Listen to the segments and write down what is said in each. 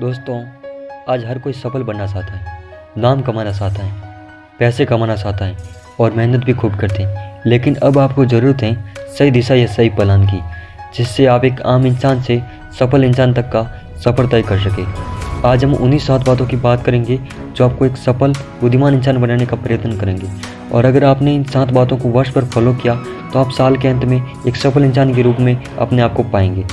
दोस्तों, आज हर कोई सफल बनना चाहता है, नाम कमाना चाहता है, पैसे कमाना चाहता है और मेहनत भी खूब करते हैं। लेकिन अब आपको ज़रूरत है सही दिशा या सही प्लान की, जिससे आप एक आम इंसान से सफल इंसान तक का सफ़र तय कर सके। आज हम उन्हीं सात बातों की बात करेंगे जो आपको एक सफल, बुद्धिमान इंसान बनाने का प्रयत्न करेंगे। और अगर आपने इन सात बातों को वर्ष पर फॉलो किया तो आप साल के अंत में एक सफल इंसान के रूप में अपने आप को पाएँगे।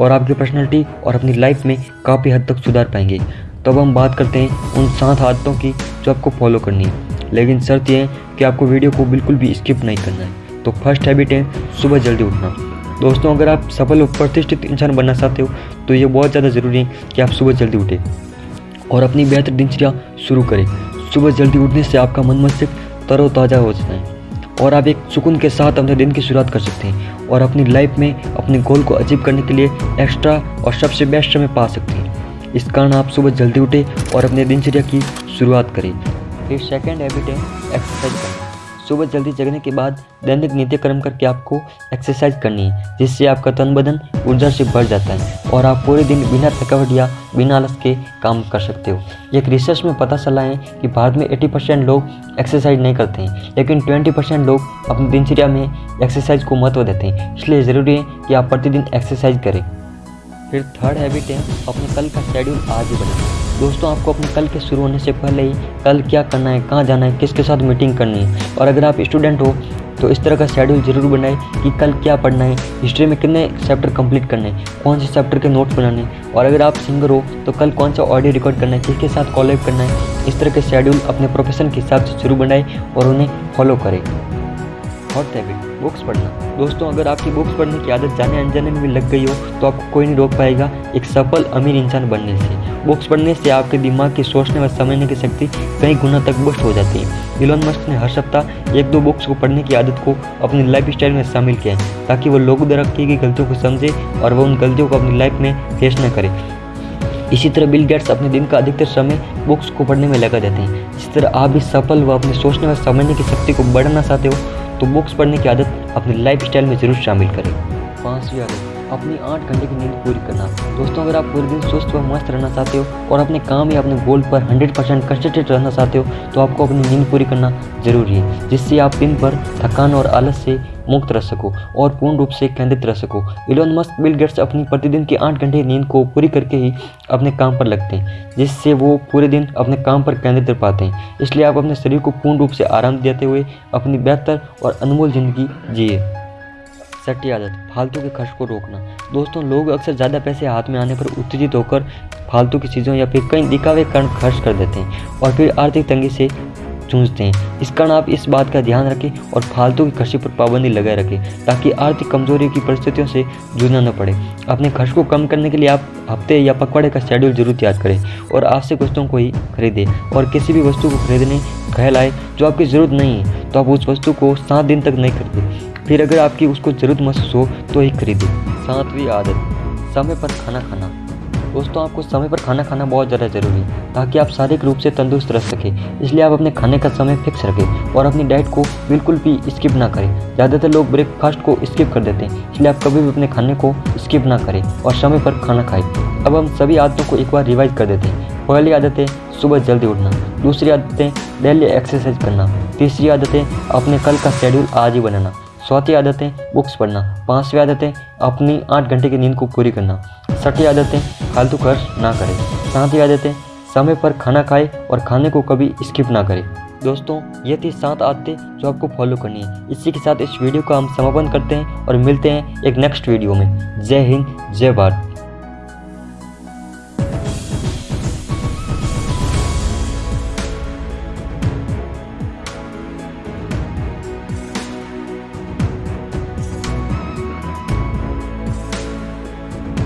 और आपकी पर्सनैलिटी और अपनी लाइफ में काफ़ी हद तक सुधार पाएँगे। तब हम बात करते हैं उन सात आदतों की जो आपको फॉलो करनी है। लेकिन शर्त यह है कि आपको वीडियो को बिल्कुल भी स्किप नहीं करना है। तो फ़र्स्ट हैबिट है सुबह जल्दी उठना। दोस्तों, अगर आप सफल और प्रतिष्ठित इंसान बनना चाहते हो तो ये बहुत ज़्यादा ज़रूरी है कि आप सुबह जल्दी उठें। और अपनी बेहतर दिनचर्या शुरू करें। सुबह जल्दी उठने से आपका मन मस्तिष्क तरोताज़ा हो जाता है। और आप एक सुकून के साथ अपने दिन की शुरुआत कर सकते हैं और अपनी लाइफ में अपने गोल को अचीव करने के लिए एक्स्ट्रा और सबसे बेस्ट समय पा सकते हैं। इस कारण आप सुबह जल्दी उठें और अपने दिनचर्या की शुरुआत करें। फिर सेकेंड हैबिट है एक्सरसाइज करना। सुबह जल्दी जगने के बाद दैनिक नित्यक्रम करके आपको एक्सरसाइज करनी है, जिससे आपका तन बदन ऊर्जा से भर जाता है और आप पूरे दिन बिना थकावट या बिना आलस के काम कर सकते हो। एक रिसर्च में पता चला है कि भारत में 80 परसेंट लोग एक्सरसाइज नहीं करते हैं, लेकिन 20 परसेंट लोग अपनी दिनचर्या में एक्सरसाइज को महत्व देते हैं। इसलिए ज़रूरी है कि आप प्रतिदिन एक्सरसाइज करें। फिर थर्ड हैबिट है, अपने कल का शेड्यूल आज ही बनाए। दोस्तों, आपको अपने कल के शुरू होने से पहले ही कल क्या करना है, कहाँ जाना है, किसके साथ मीटिंग करनी है। और अगर आप स्टूडेंट हो तो इस तरह का शेड्यूल ज़रूर बनाए कि कल क्या पढ़ना है हिस्ट्री में कितने चैप्टर कंप्लीट करने हैं, कौन से चैप्टर के नोट्स बनाने हैं। और अगर आप सिंगर हो तो कल कौन सा ऑडियो रिकॉर्ड करना है, किसके साथ कॉलेब करना है, इस तरह के शेड्यूल अपने प्रोफेशन के हिसाब से शुरू बनाए और उन्हें फॉलो करें। हॉट हैबिट बुक्स पढ़ना। दोस्तों, अगर आपकी बुक्स पढ़ने की आदत जाने अनजाने में भी लग गई हो तो आपको कोई नहीं रोक पाएगा एक सफल, अमीर इंसान बनने से। बुक्स पढ़ने से आपके दिमाग की सोचने व समझने की शक्ति कई गुना तक बुस्ट हो जाती है। इलोन मस्क ने हर सप्ताह एक दो बुक्स को पढ़ने की आदत को अपनी लाइफ स्टाइल में शामिल किया है, ताकि वो लोगों द्वारा की गई गलतियों को समझे और वह उन गलतियों को अपनी लाइफ में फेस न करे। इसी तरह बिल गेट्स अपने दिन का अधिकतर समय बुक्स को पढ़ने में लगा देते हैं। इस तरह आप भी सफल व अपने सोचने व समझने की शक्ति को बढ़ाना चाहते हो तो बुक्स पढ़ने की आदत अपनी लाइफ में ज़रूर शामिल करें। पाँचवीं आदत अपनी आठ घंटे की नींद पूरी करना। दोस्तों, अगर आप पूरे दिन स्वस्थ व मस्त रहना चाहते हो और अपने काम या अपने गोल पर 100 परसेंट कंसनट्रेट रहना चाहते हो तो आपको अपनी नींद पूरी करना ज़रूरी है, जिससे आप दिन भर थकान और आलस से मुक्त रह सको और पूर्ण रूप से केंद्रित रह सको। इलोन मस्क बिल गेट्स अपनी प्रतिदिन की आठ घंटे नींद को पूरी करके ही अपने काम पर लगते हैं, जिससे वो पूरे दिन अपने काम पर केंद्रित रह पाते हैं। इसलिए आप अपने शरीर को पूर्ण रूप से आराम देते हुए अपनी बेहतर और अनमोल ज़िंदगी जिए। छठी आदत, फालतू के खर्च को रोकना। दोस्तों, लोग अक्सर ज़्यादा पैसे हाथ में आने पर उत्तेजित होकर फालतू की चीज़ों या फिर कई दिखावे कारण खर्च कर देते हैं और फिर आर्थिक तंगी से जूझते हैं। इस कारण आप इस बात का ध्यान रखें और फालतू की खर्चे पर पाबंदी लगाए रखें, ताकि आर्थिक कमज़ोरी की परिस्थितियों से जूझना न पड़े। अपने खर्च को कम करने के लिए आप हफ़्ते या पखवाड़े का शेड्यूल ज़रूर तैयार करें और आवश्यक वस्तुओं को ही खरीदें और किसी भी वस्तु को खरीदने ख्याल आए जो आपकी ज़रूरत नहीं है तो आप उस वस्तु को सात दिन तक नहीं खरीदें। फिर अगर आपकी उसको ज़रूरत महसूस हो तो ही खरीदें। सातवीं आदत, समय पर खाना खाना। दोस्तों, आपको समय पर खाना खाना बहुत ज़्यादा ज़रूरी है, ताकि आप शारीरिक रूप से तंदुरुस्त रह सकें। इसलिए आप अपने खाने का समय फिक्स रखें और अपनी डाइट को बिल्कुल भी स्किप ना करें। ज़्यादातर लोग ब्रेकफास्ट को स्किप कर देते हैं, इसलिए आप कभी भी अपने खाने को स्किप ना करें और समय पर खाना खाएँ। अब हम सभी आदतों को एक बार रिवाइज कर देते हैं। पहली आदत है सुबह जल्दी उठना, दूसरी आदतें डेली एक्सरसाइज करना, तीसरी आदतें अपने कल का शेड्यूल आज ही बनाना। चौथी है बुक्स पढ़ना। पाँचवीं आदत है अपनी आठ घंटे की नींद को पूरी करना। छठी आदत है फालतू खर्च ना करें। सातवीं आदत है समय पर खाना खाए और खाने को कभी स्किप ना करें। दोस्तों, ये थी सात आदतें जो आपको फॉलो करनी है। इसी के साथ इस वीडियो का हम समापन करते हैं और मिलते हैं एक नेक्स्ट वीडियो में। जय हिंद, जय भारत।